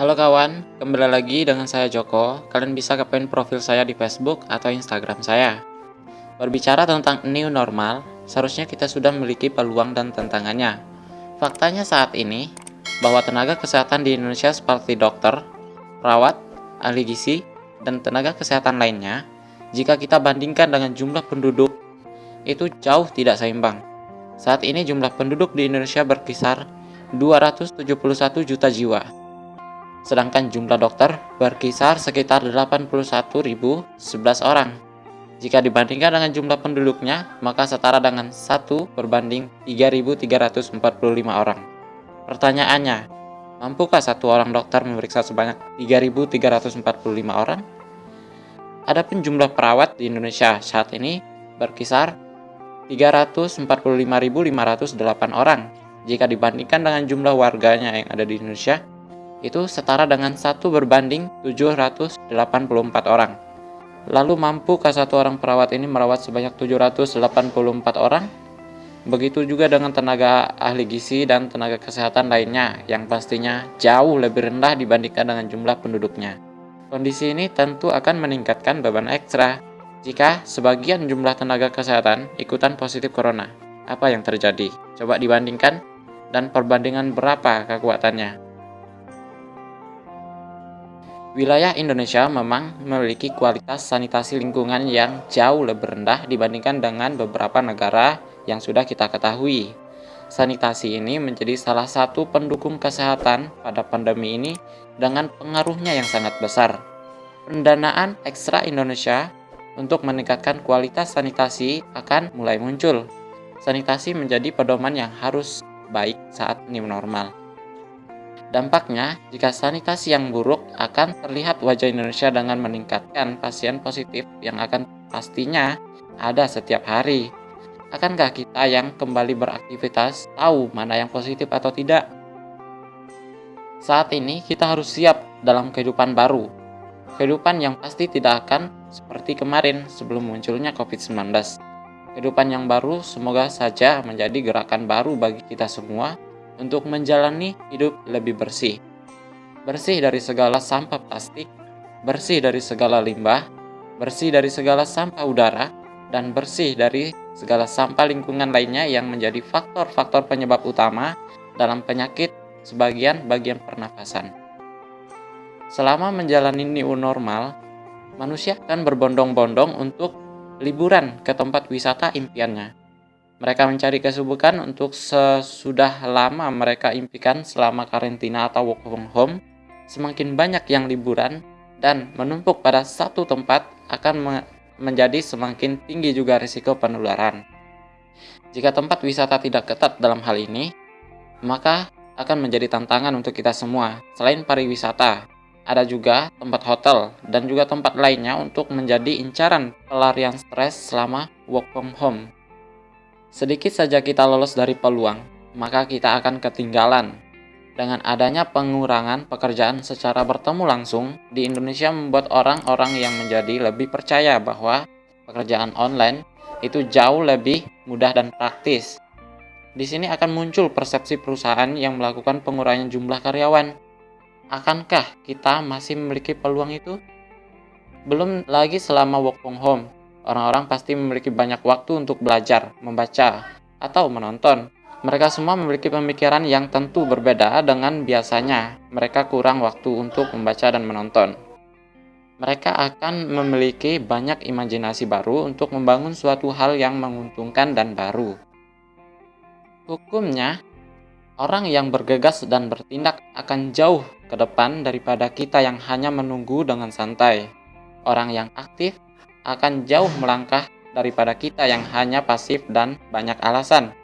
Halo kawan, kembali lagi dengan saya Joko. Kalian bisa kepoin profil saya di Facebook atau Instagram saya. Berbicara tentang new normal, seharusnya kita sudah memiliki peluang dan tantangannya. Faktanya saat ini, bahwa tenaga kesehatan di Indonesia seperti dokter, perawat, ahli gizi, dan tenaga kesehatan lainnya, jika kita bandingkan dengan jumlah penduduk, itu jauh tidak seimbang. Saat ini jumlah penduduk di Indonesia berkisar 271 juta jiwa sedangkan jumlah dokter berkisar sekitar 81.011 orang. Jika dibandingkan dengan jumlah penduduknya, maka setara dengan 1 berbanding 3.345 orang. Pertanyaannya, mampukah satu orang dokter memeriksa sebanyak 3.345 orang? Adapun jumlah perawat di Indonesia saat ini berkisar 345.508 orang. Jika dibandingkan dengan jumlah warganya yang ada di Indonesia, itu setara dengan satu berbanding 784 orang. Lalu mampukah satu orang perawat ini merawat sebanyak 784 orang? Begitu juga dengan tenaga ahli gizi dan tenaga kesehatan lainnya yang pastinya jauh lebih rendah dibandingkan dengan jumlah penduduknya. Kondisi ini tentu akan meningkatkan beban ekstra jika sebagian jumlah tenaga kesehatan ikutan positif corona. Apa yang terjadi? Coba dibandingkan dan perbandingan berapa kekuatannya. Wilayah Indonesia memang memiliki kualitas sanitasi lingkungan yang jauh lebih rendah dibandingkan dengan beberapa negara yang sudah kita ketahui. Sanitasi ini menjadi salah satu pendukung kesehatan pada pandemi ini dengan pengaruhnya yang sangat besar. Pendanaan ekstra Indonesia untuk meningkatkan kualitas sanitasi akan mulai muncul. Sanitasi menjadi pedoman yang harus baik saat new normal. Dampaknya, jika sanitasi yang buruk akan terlihat wajah Indonesia dengan meningkatkan pasien positif yang akan pastinya ada setiap hari. Akankah kita yang kembali beraktivitas tahu mana yang positif atau tidak? Saat ini kita harus siap dalam kehidupan baru. Kehidupan yang pasti tidak akan seperti kemarin sebelum munculnya COVID-19. Kehidupan yang baru semoga saja menjadi gerakan baru bagi kita semua untuk menjalani hidup lebih bersih. Bersih dari segala sampah plastik, bersih dari segala limbah, bersih dari segala sampah udara, dan bersih dari segala sampah lingkungan lainnya yang menjadi faktor-faktor penyebab utama dalam penyakit sebagian bagian pernafasan. Selama menjalani new normal, manusia akan berbondong-bondong untuk liburan ke tempat wisata impiannya. Mereka mencari kesibukan untuk sesudah lama mereka impikan selama karantina atau work from home. Semakin banyak yang liburan dan menumpuk pada satu tempat akan me menjadi semakin tinggi juga risiko penularan. Jika tempat wisata tidak ketat dalam hal ini, maka akan menjadi tantangan untuk kita semua. Selain pariwisata, ada juga tempat hotel dan juga tempat lainnya untuk menjadi incaran pelarian stres selama work from home. Sedikit saja kita lolos dari peluang, maka kita akan ketinggalan. Dengan adanya pengurangan pekerjaan secara bertemu langsung, di Indonesia membuat orang-orang yang menjadi lebih percaya bahwa pekerjaan online itu jauh lebih mudah dan praktis. Di sini akan muncul persepsi perusahaan yang melakukan pengurangan jumlah karyawan. Akankah kita masih memiliki peluang itu? Belum lagi selama work from home, Orang-orang pasti memiliki banyak waktu untuk belajar, membaca, atau menonton. Mereka semua memiliki pemikiran yang tentu berbeda dengan biasanya. Mereka kurang waktu untuk membaca dan menonton. Mereka akan memiliki banyak imajinasi baru untuk membangun suatu hal yang menguntungkan dan baru. Hukumnya, orang yang bergegas dan bertindak akan jauh ke depan daripada kita yang hanya menunggu dengan santai. Orang yang aktif akan jauh melangkah daripada kita yang hanya pasif dan banyak alasan.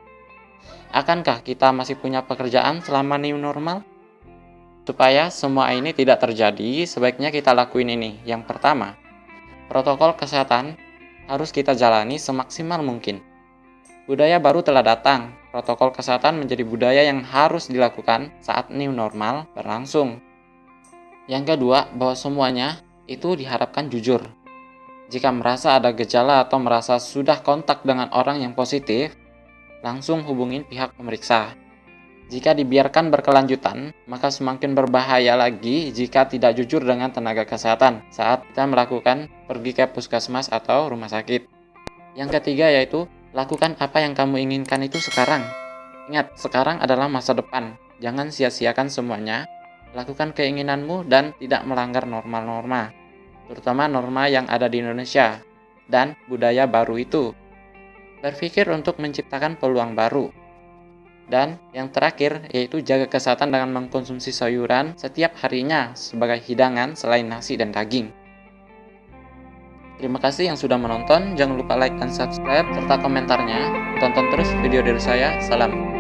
Akankah kita masih punya pekerjaan selama new normal? Supaya semua ini tidak terjadi, sebaiknya kita lakuin ini. Yang pertama, protokol kesehatan harus kita jalani semaksimal mungkin. Budaya baru telah datang, protokol kesehatan menjadi budaya yang harus dilakukan saat new normal berlangsung. Yang kedua, bahwa semuanya itu diharapkan jujur. Jika merasa ada gejala atau merasa sudah kontak dengan orang yang positif, langsung hubungin pihak pemeriksa. Jika dibiarkan berkelanjutan, maka semakin berbahaya lagi jika tidak jujur dengan tenaga kesehatan saat kita melakukan pergi ke puskesmas atau rumah sakit. Yang ketiga yaitu, lakukan apa yang kamu inginkan itu sekarang. Ingat, sekarang adalah masa depan. Jangan sia-siakan semuanya. Lakukan keinginanmu dan tidak melanggar norma-norma, terutama norma yang ada di Indonesia dan budaya baru itu. Berpikir untuk menciptakan peluang baru, dan yang terakhir yaitu jaga kesehatan dengan mengkonsumsi sayuran setiap harinya sebagai hidangan selain nasi dan daging. Terima kasih yang sudah menonton, jangan lupa like dan subscribe serta komentarnya. Tonton terus video dari saya, salam.